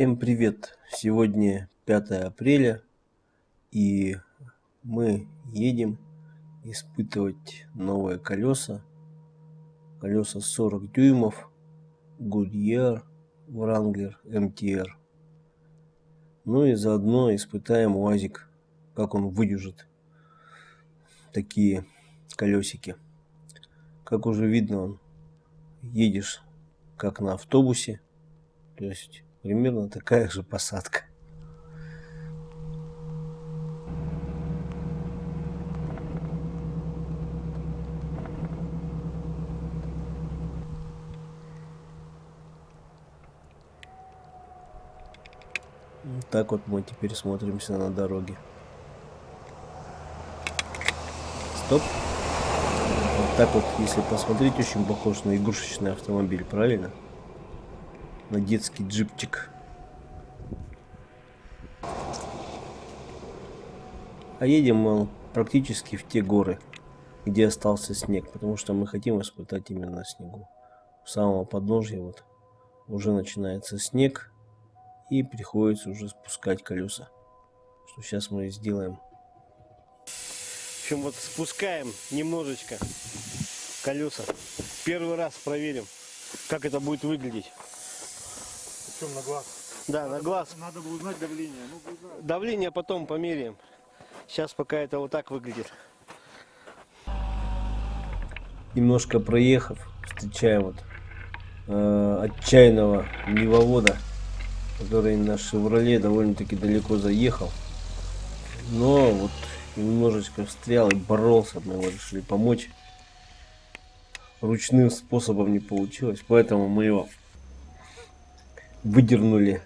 Всем привет! Сегодня 5 апреля и мы едем испытывать новые колеса. Колеса 40 дюймов Goodyear Wrangler MTR. Ну и заодно испытаем УАЗик, как он выдержит такие колесики. Как уже видно, он едешь как на автобусе, то есть примерно такая же посадка. Вот так вот мы теперь смотримся на дороге. Стоп. Вот так вот, если посмотреть, очень похож на игрушечный автомобиль, правильно? На детский джипчик. А едем мы практически в те горы, где остался снег, потому что мы хотим испытать именно снегу. У самого подножья вот уже начинается снег, и приходится уже спускать колеса. Что сейчас мы и сделаем. В общем, вот спускаем немножечко колеса. Первый раз проверим, как это будет выглядеть. Причем на глаз. Да, надо, на глаз. Надо бы узнать давление. Ну, узнать. Давление потом померяем. Сейчас пока это вот так выглядит. Немножко проехав, встречаем вот э, отчаянного левовода который на Шевроле довольно-таки далеко заехал. Но вот немножечко встрял и боролся, мы его решили помочь. Ручным способом не получилось, поэтому мы его выдернули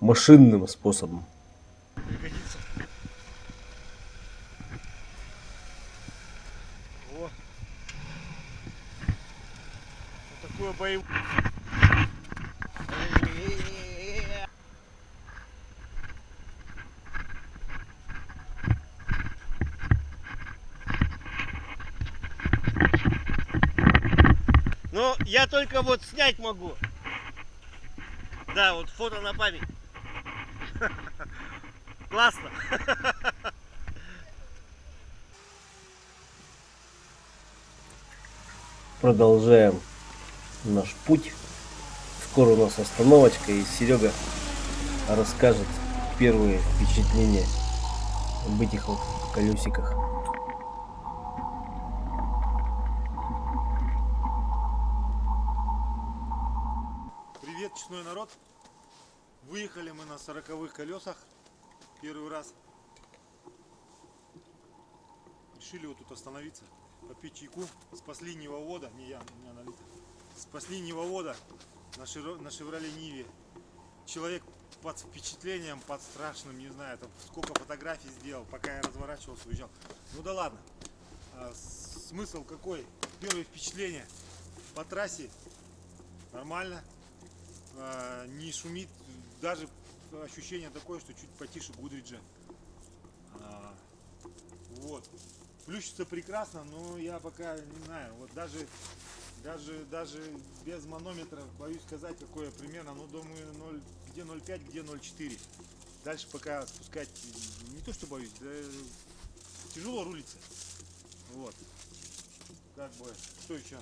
машинным способом. Пригодится. О. Такое боевое. Но я только вот снять могу. Да, вот фото на память. Классно. Продолжаем наш путь. Скоро у нас остановочка и Серега расскажет первые впечатления об этих вот колесиках. Выехали мы на сороковых колесах. Первый раз. Решили вот тут остановиться, попить чайку. Спасли Невовода, не я, у меня налито. Спасли Невовода на, широ, на Шевроле Ниве. Человек под впечатлением, под страшным, не знаю, там сколько фотографий сделал, пока я разворачивался, уезжал. Ну да ладно. А, смысл какой? Первое впечатление по трассе нормально, а, не шумит, даже ощущение такое, что чуть потише Гудриджа. А, вот. Плющится прекрасно, но я пока не знаю, вот даже даже даже без манометра боюсь сказать какое примерно, ну думаю 0, где 0,5, где 0,4. Дальше пока спускать не то что боюсь, да тяжело рулиться. Вот. Как бы, что еще?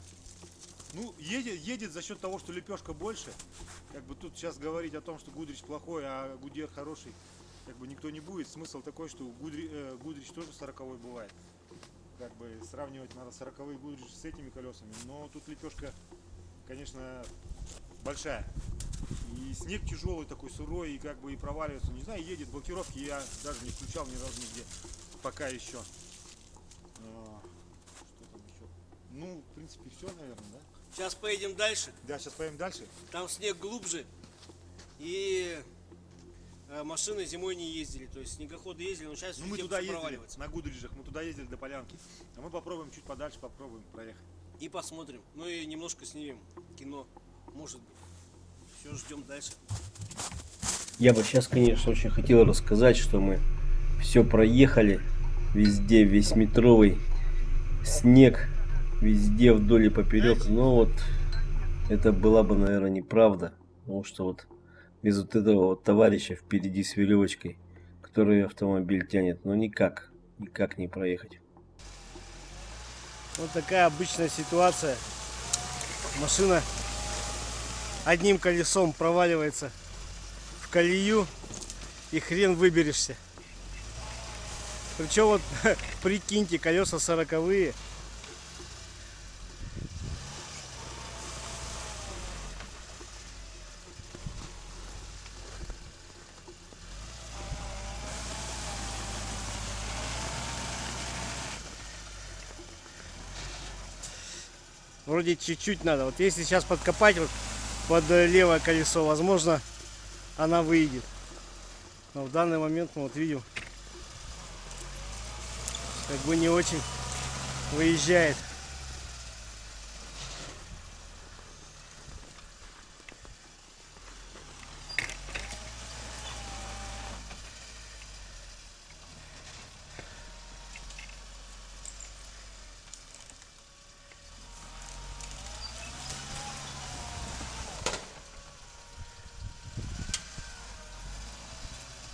Ну, едет, едет за счет того, что лепешка больше. Как бы тут сейчас говорить о том, что Гудрич плохой, а Гудер хороший, как бы никто не будет. Смысл такой, что Гудри, э, Гудрич тоже 40 бывает. Как бы сравнивать надо 40 Гудрич с этими колесами. Но тут лепешка, конечно, большая. И снег тяжелый такой, сырой, и как бы и проваливается. Не знаю, едет, блокировки я даже не включал ни разу нигде. Пока еще. А, Что там еще? Ну, в принципе, все, наверное, да? Сейчас поедем дальше. Да, сейчас поедем дальше. Там снег глубже. И э, машины зимой не ездили. То есть снегоходы ездили, но сейчас Ну, мы туда ездили, на Гудриджах, мы туда ездили до Полянки. А мы попробуем чуть подальше, попробуем проехать. И посмотрим. Ну и немножко снимем кино. Может быть. Все, ждем дальше. Я бы сейчас, конечно, очень хотел рассказать, что мы все проехали. Везде весь метровый снег. Везде вдоль и поперек. Но вот это была бы, наверное, неправда. Потому что вот без вот этого вот товарища впереди с веревочкой, который автомобиль тянет. Но никак, никак не проехать. Вот такая обычная ситуация. Машина одним колесом проваливается в колею и хрен выберешься. Причем вот прикиньте, колеса сороковые. Вроде чуть-чуть надо. Вот если сейчас подкопать вот под левое колесо, возможно, она выйдет. Но в данный момент мы вот видим, как бы не очень выезжает.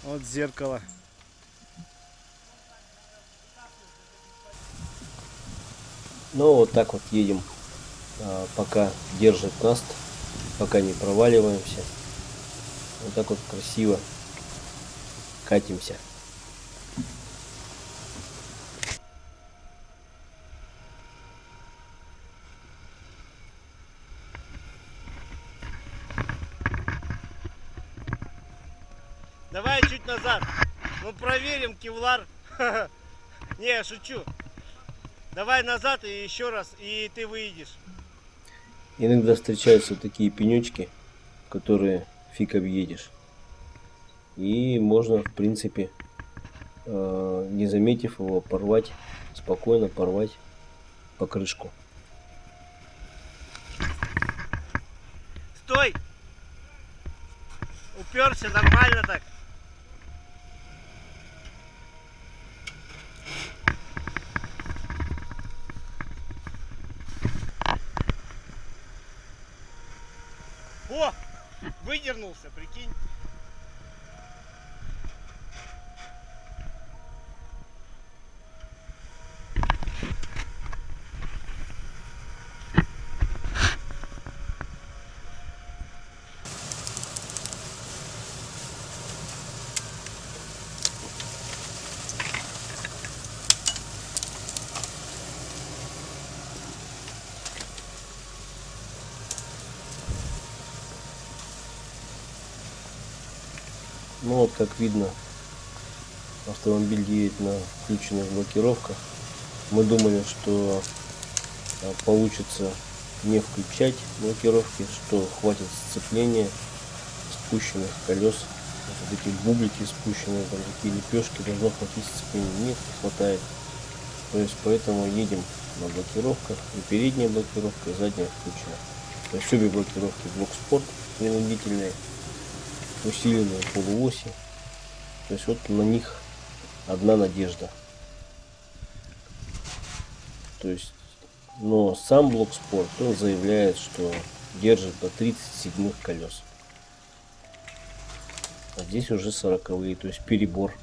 Вот зеркало. Ну вот так вот едем, а, пока держит наст, пока не проваливаемся. Вот так вот красиво катимся. Давай чуть назад. Ну проверим кевлар. Не, шучу. Давай назад и еще раз, и ты выйдешь. Иногда встречаются такие пенечки, которые фиг объедешь. И можно, в принципе, э, не заметив его, порвать, спокойно порвать покрышку. Стой! Уперся нормально так. О! Выдернулся, прикинь. Как видно, автомобиль едет на включенных блокировках. Мы думали, что а, получится не включать блокировки, что хватит сцепления спущенных колес. Вот эти бублики спущенные, там такие лепешки, должно хватить сцепления. Нет, не хватает. То есть поэтому едем на блокировках. И передняя блокировка, и задняя включена. То есть блокировки блок спорт принудительные усиленные полуоси. То есть вот на них одна надежда. То есть, но сам блок спорт, он заявляет, что держит до 37 колес. А здесь уже 40 то есть перебор.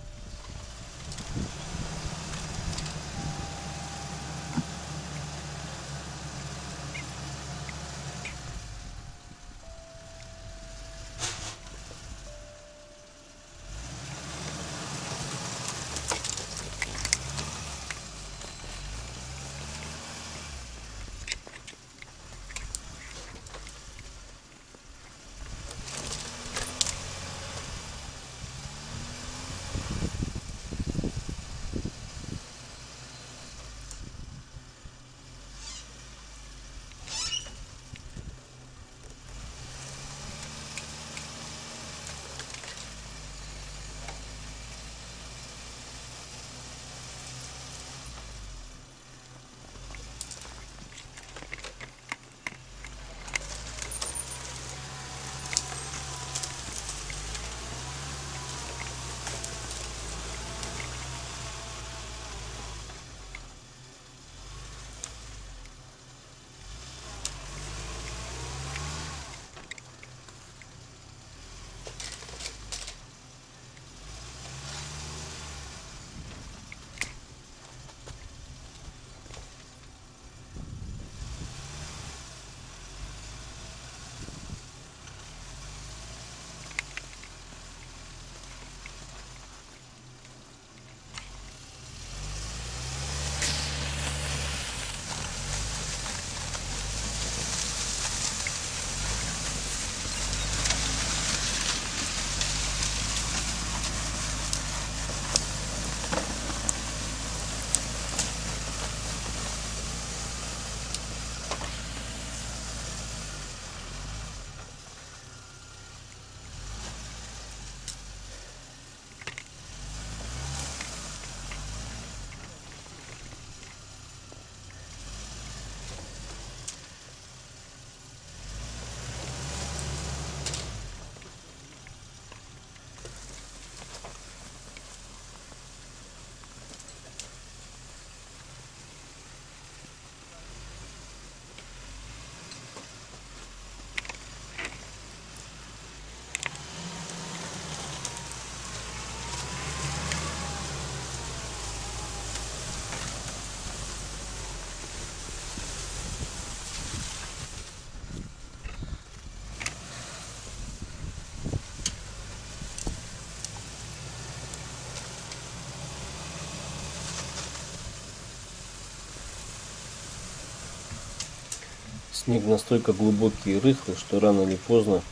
Снег настолько глубокий и рыхлый, что рано или поздно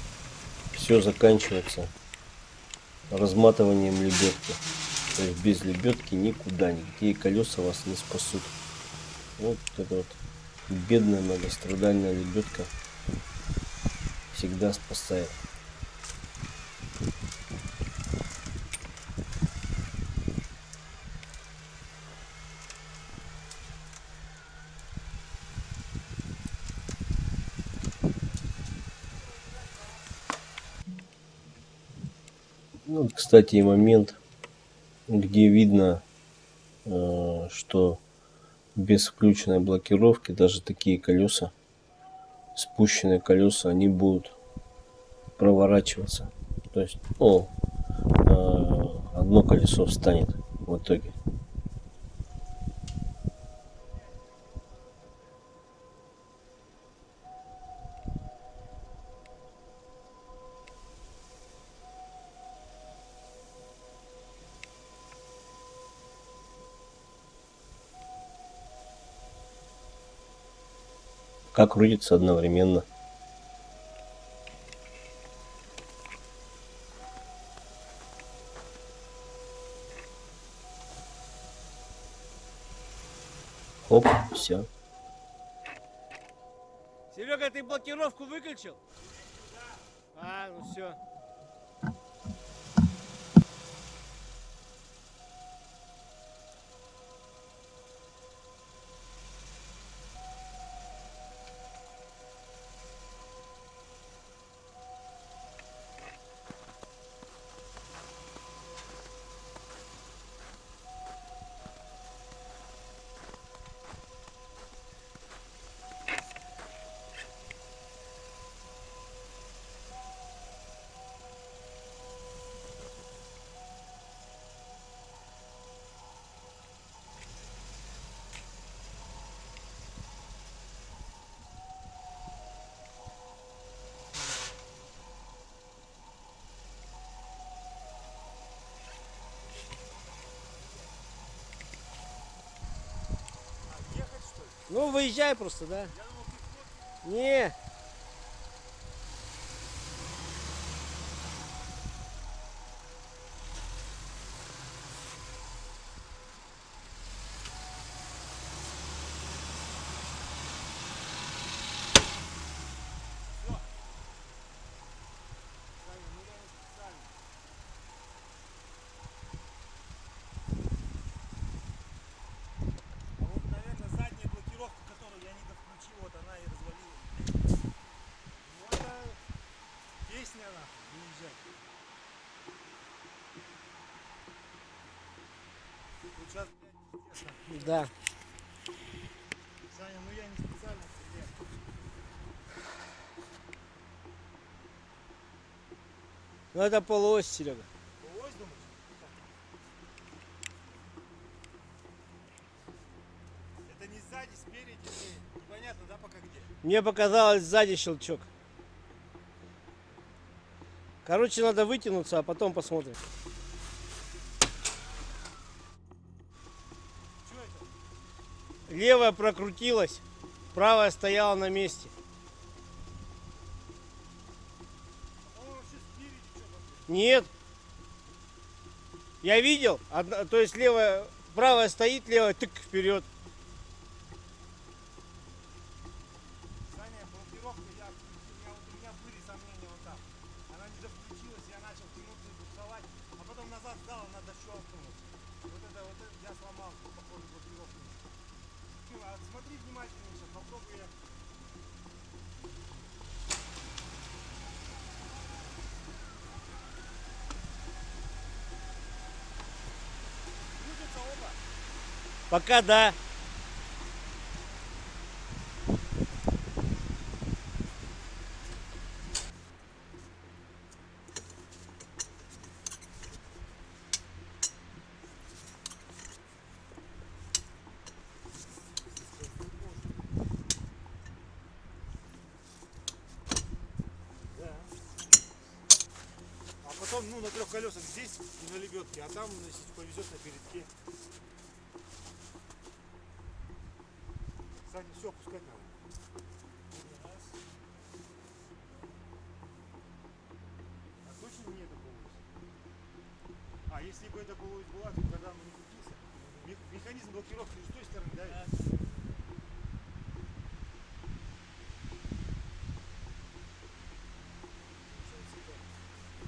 все заканчивается разматыванием лебедки. То есть без лебедки никуда, никакие колеса вас не спасут. Вот эта вот бедная многострадальная лебедка всегда спасает. Ну, кстати, и момент, где видно, э, что без включенной блокировки даже такие колеса, спущенные колеса, они будут проворачиваться. То есть, ну, э, одно колесо встанет в итоге. Как крутится одновременно. Оп, все. Серега, ты блокировку выключил? Ну, выезжай просто, да? Не. А вот, наверное, задняя блокировка, которую я не довключил, вот она и развалилась. Ну это песня нахуй, выезжать. Тут сейчас, блядь, пиздец, нахуй. Да. Саня, ну я не специально стреляю. Ну это полуось, Серега. Ось, думаешь? Это не сзади, спереди, не- непонятно, да, пока где? Мне показалось сзади щелчок. Короче, надо вытянуться, а потом посмотрим. Что это? Левая прокрутилась, правая стояла на месте. Нет. Я видел, одна- то есть левая, правая стоит, левая тык вперед. Саня, блокировка, я, включил, я, вот у меня были сомнения вот так. Она не довключилась, я начал тянуться и буксовать, а потом назад сдал, она дощелкнулась. Вот это, вот это я сломал, походу, блокировку. Ну, а смотри внимательнее сейчас, попробуй я. Крутятся оба. Пока да. А потом, ну, на трех колесах здесь и на лебедке, а там, если повезет, на передке. Пускай там. А точно не это полуось? А если бы это было, была, то тогда бы не крутился. Механизм блокировки с той стороны, да? да.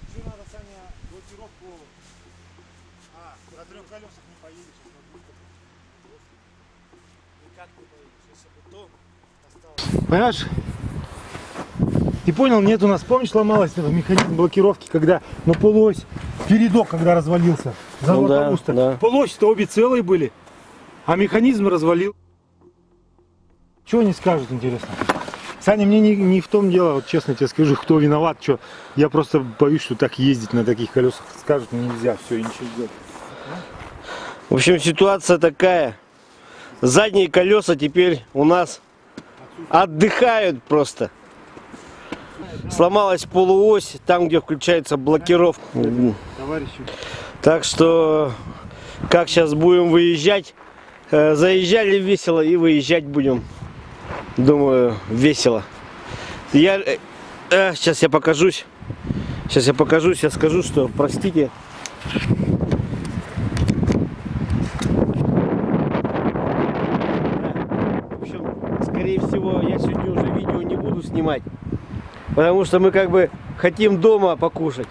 Еще надо, Саня, блокировку... А, на трех колесах не поедешь. А Понимаешь? Ты понял, нет у нас, помнишь, сломалась этот механизм блокировки, когда на полуось, передок, когда развалился, завод да, Аугуста. да. Полуось-то обе целые были, а механизм развалил. Чего они скажут, интересно? Саня, мне не, не в том дело, вот честно тебе скажу, кто виноват, что. Я просто боюсь, что так ездить на таких колесах скажут, ну, нельзя, все, ничего сделать. В общем, ситуация такая. Задние колеса теперь у нас отдыхают просто. Сломалась полуось, там, где включается блокировка. Так что, как сейчас будем выезжать, э, заезжали весело и выезжать будем, думаю, весело. Я, э, э, сейчас я покажусь, сейчас я покажусь, я скажу, что, простите, В общем, скорее всего, я сегодня уже видео не буду снимать. Потому что мы как бы хотим дома покушать.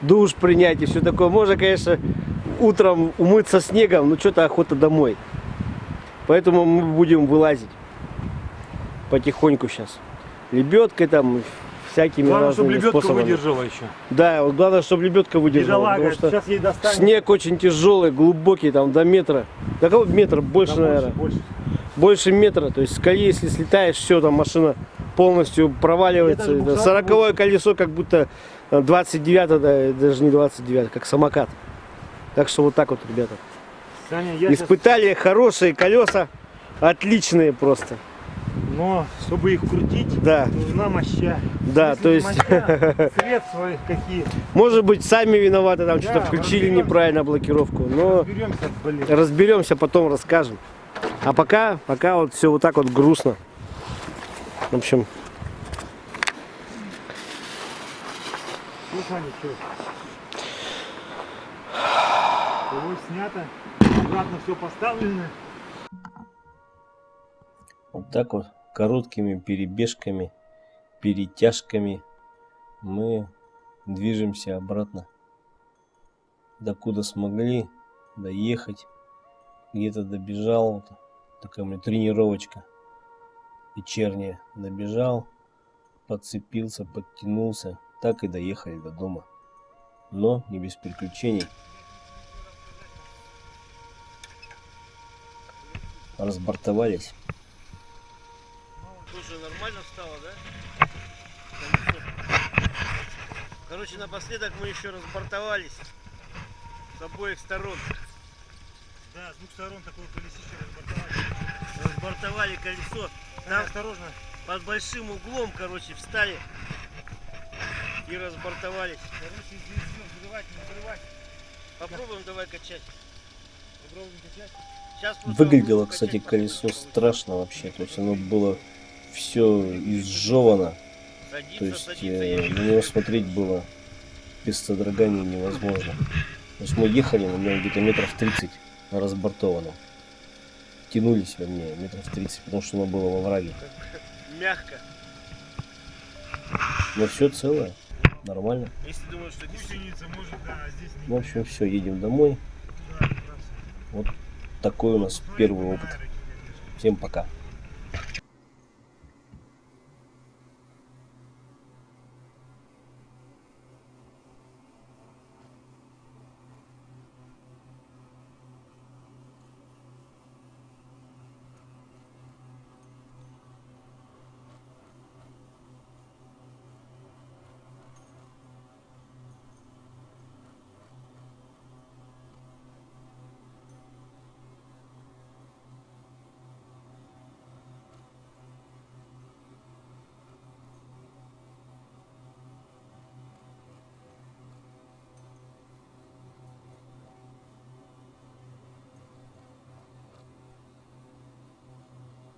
Душ принять и все такое. Можно, конечно, утром умыться снегом, но что-то охота домой. Поэтому мы будем вылазить потихоньку сейчас. Лебедкой там, всякими главное, чтобы разными лебедка способами. выдержала еще. Да, вот главное, чтобы лебедка выдержала. Бедолага, потому что сейчас ей достанет. снег очень тяжелый, глубокий, там до метра. До кого метр? Больше, Да, наверное больше. больше метра, то есть с колеи, если слетаешь, все, там машина полностью проваливается. 40 колесо, как будто 29 да, даже не 29 как самокат. Так что вот так вот, ребята. Саня, я Испытали хорошие колеса, отличные просто. Но чтобы их крутить, Да, нужна моща. да, Если то есть, моща, средства какие. может быть, сами виноваты, там что-то Да, включили разберемся. неправильно блокировку, но Разберемся, блин. разберемся, потом расскажем. А пока, пока вот все вот так вот грустно. В общем? Его снято, обратно все поставлено. Вот так вот короткими перебежками, перетяжками мы движемся обратно. Докуда смогли доехать. Где-то добежал. Такая у меня тренировочка вечерняя. Добежал, подцепился, подтянулся. Так и доехали до дома. Но не без приключений. Разбортовались. Слушай, нормально встала, да? Короче, напоследок мы еще разбортовались с обоих сторон. Да, с двух сторон такое колесище разбортовали. Разбортовали колесо. Там осторожно. под большим углом, короче, встали и разбортовались. Короче, здесь все взрывать, не взрывать. Попробуем давай качать. Попробуем качать. Выглядело, кстати, качать, колесо страшно вообще. То есть оно было все изжевано. Садится, То есть садится, э, на него смотреть было без содрогания невозможно. То есть мы ехали на нем где-то метров 30 на разбортованном. Тянулись, вернее, метров 30, потому что оно было во враге. Мягко. Но все целое, нормально. Если думаешь, что Гусеница может, да, а здесь не в общем, все, едем домой. Да, Такой у нас первый опыт. Всем пока.